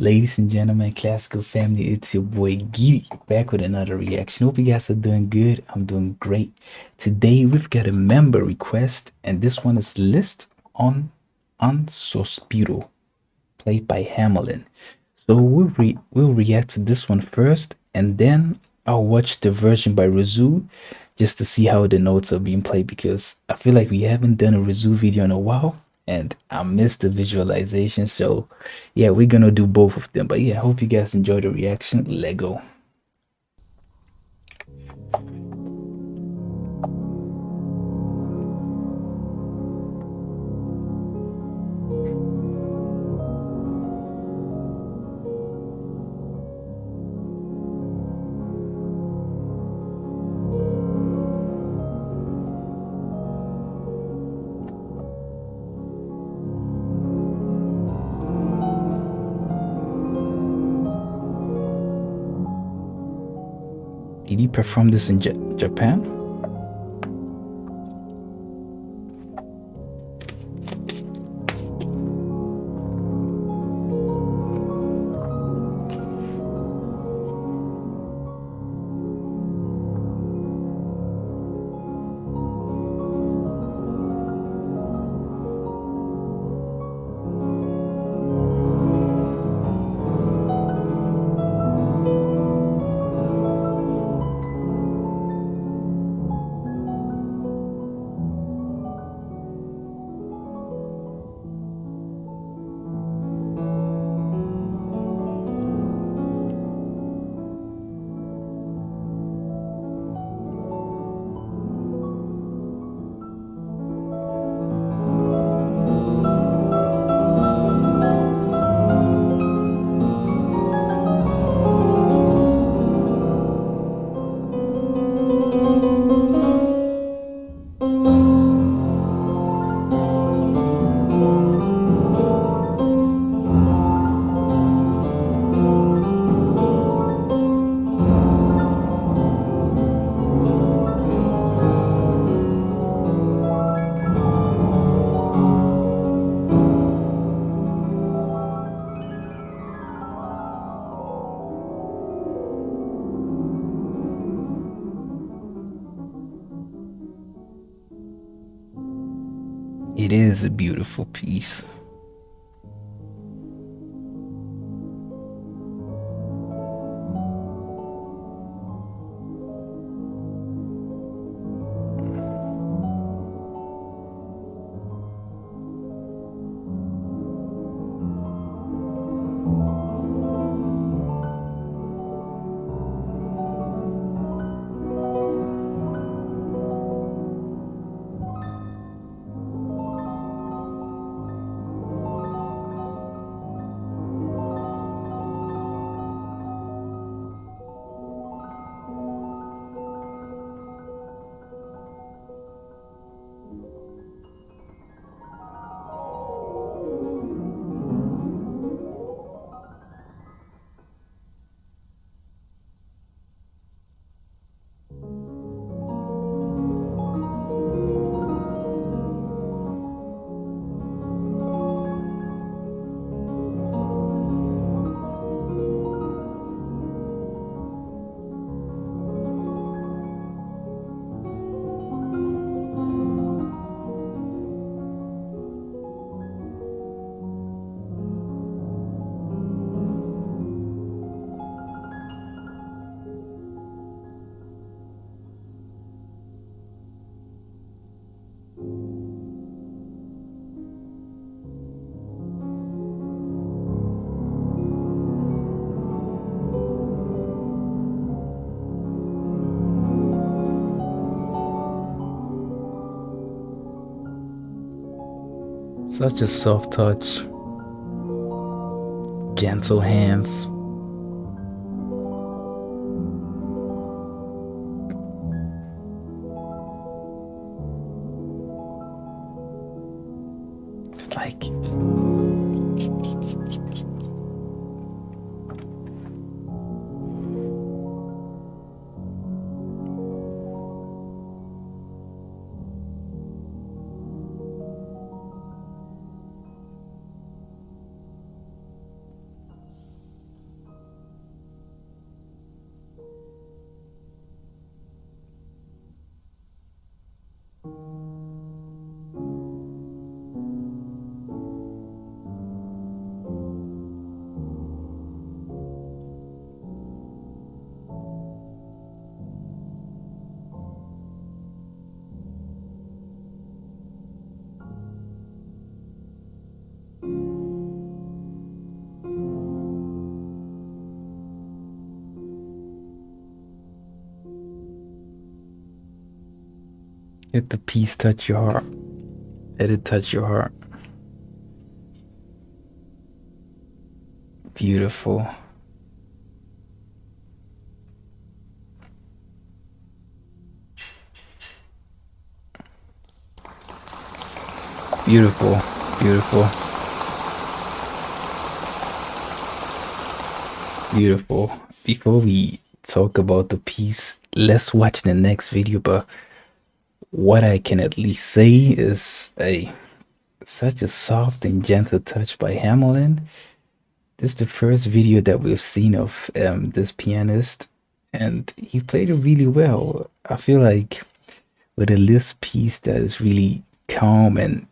Ladies and gentlemen, classical family, it's your boy Giri back with another reaction. Hope you guys are doing good. I'm doing great. Today we've got a member request, and this one is Liszt on Un Sospiro, played by Hamelin. So we'll, re we'll react to this one first, and then I'll watch the version by Rousseau just to see how the notes are being played because I feel like we haven't done a Rousseau video in a while and I missed the visualization. So yeah, we're gonna do both of them. But yeah, I hope you guys enjoy the reaction. Lego. Did he perform this in J Japan? Is a beautiful piece. Such a soft touch, gentle hands. It's like Let the peace touch your heart. Let it touch your heart. Beautiful. Beautiful, beautiful. Beautiful. Before we talk about the piece, let's watch the next video, but what I can at least say is a such a soft and gentle touch by Hamelin. This is the first video that we've seen of um, this pianist, and he played it really well. I feel like with a Liszt piece that is really calm and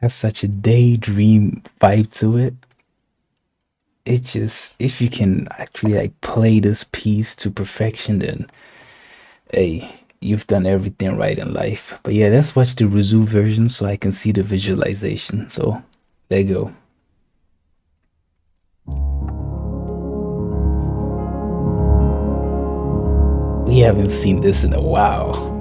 has such a daydream vibe to it, it just if you can actually like play this piece to perfection, then hey, you've done everything right in life. But yeah, let's watch the Rousseau version so I can see the visualization. So there you go. We haven't seen this in a while.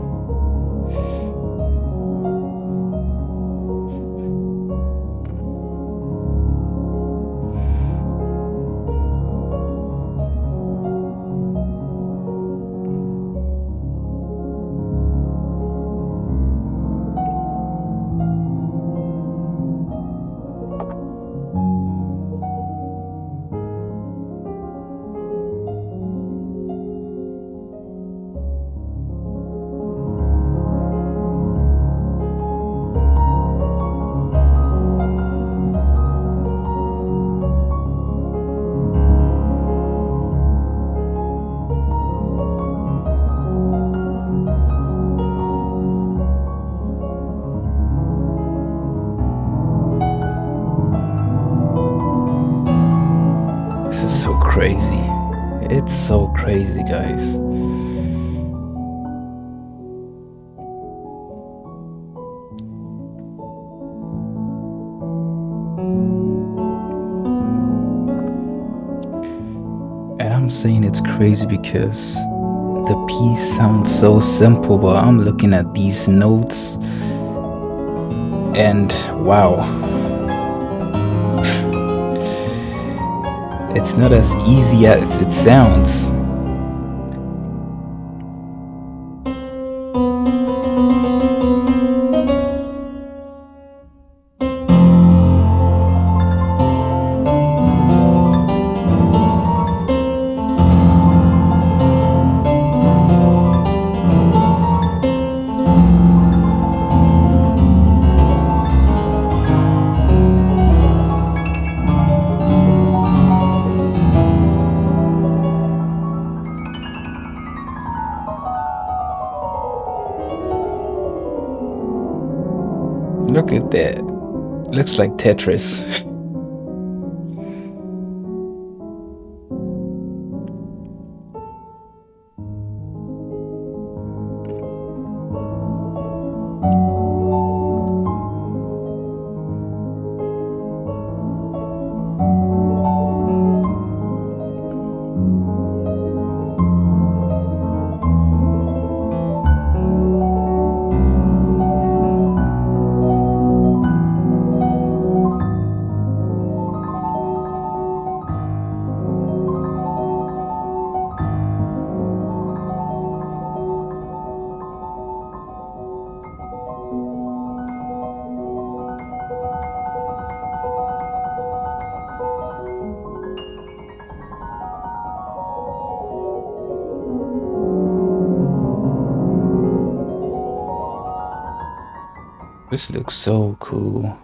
Crazy. It's so crazy, guys. And I'm saying it's crazy because the piece sounds so simple, but I'm looking at these notes and wow. It's not as easy as it sounds. Like Tetris. This looks so cool.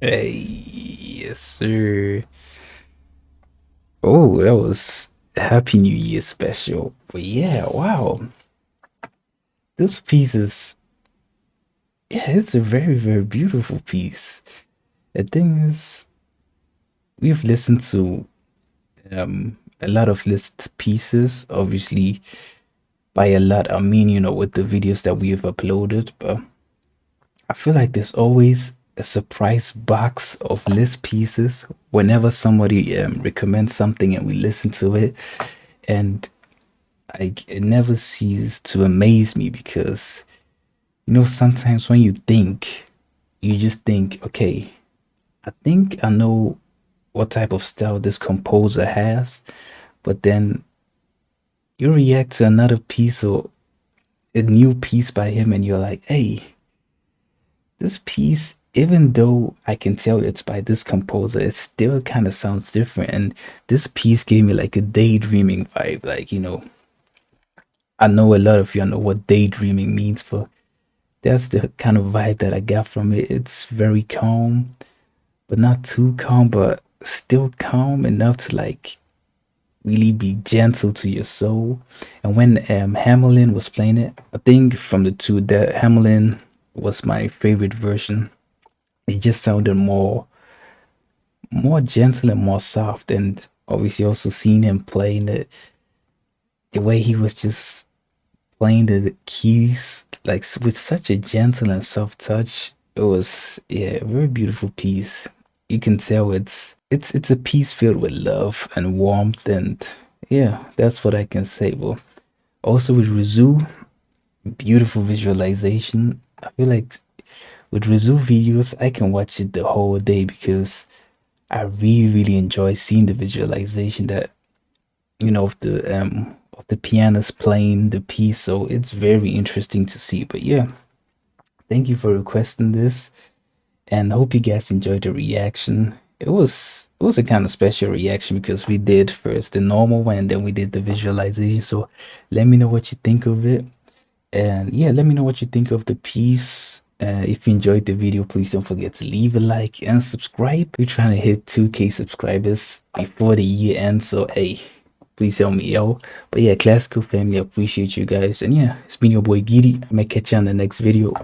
Hey, yes, sir. Oh, that was Happy New Year special. But yeah, wow. This piece is, yeah, it's a very, very beautiful piece. The thing is, we've listened to um, a lot of Liszt pieces, obviously, by a lot, I mean, you know, with the videos that we have uploaded, but I feel like there's always a surprise box of Liszt pieces whenever somebody um, recommends something and we listen to it. And I, it never ceases to amaze me because, you know, sometimes when you think, you just think, okay, I think I know what type of style this composer has, but then you react to another piece or a new piece by him and you're like, hey, this piece, even though I can tell it's by this composer, it still kind of sounds different. And this piece gave me like a daydreaming vibe. Like, you know, I know a lot of you know what daydreaming means, but that's the kind of vibe that I got from it. It's very calm, but not too calm, but still calm enough to like really be gentle to your soul. And when um, Hamelin was playing it, I think from the two that Hamelin was my favorite version. It just sounded more more gentle and more soft. And obviously also seeing him playing it the way he was just playing the keys like with such a gentle and soft touch it was yeah a very beautiful piece. You can tell it's it's it's a piece filled with love and warmth and yeah that's what i can say. Well also with Rousseau beautiful visualization. I feel like with Rousseau videos i can watch it the whole day because i really really enjoy seeing the visualization that you know of the um of the pianist playing the piece so it's very interesting to see but yeah thank you for requesting this and hope you guys enjoyed the reaction. It was it was a kind of special reaction because we did first the normal one and then we did the visualization. So let me know what you think of it. And yeah, let me know what you think of the piece. Uh, if you enjoyed the video, please don't forget to leave a like and subscribe. We're trying to hit 2k subscribers before the year ends. So hey, please help me out. But yeah, classical family, appreciate you guys. And yeah, it's been your boy Giddy. I may catch you on the next video.